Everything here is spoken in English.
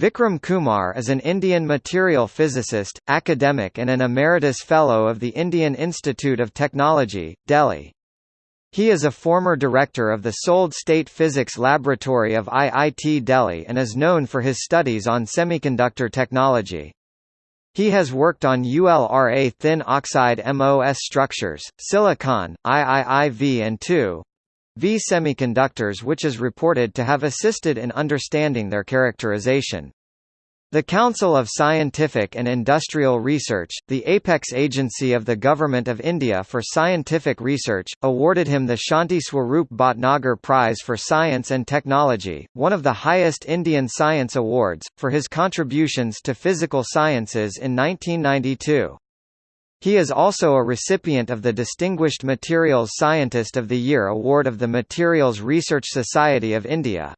Vikram Kumar is an Indian material physicist, academic and an emeritus fellow of the Indian Institute of Technology, Delhi. He is a former director of the Solid State Physics Laboratory of IIT Delhi and is known for his studies on semiconductor technology. He has worked on ultra thin oxide MOS structures, silicon, IIIV and 2 V semiconductors which is reported to have assisted in understanding their characterization. The Council of Scientific and Industrial Research, the apex agency of the Government of India for Scientific Research, awarded him the Shanti Swarup Bhatnagar Prize for Science and Technology, one of the highest Indian science awards, for his contributions to physical sciences in 1992. He is also a recipient of the Distinguished Materials Scientist of the Year Award of the Materials Research Society of India.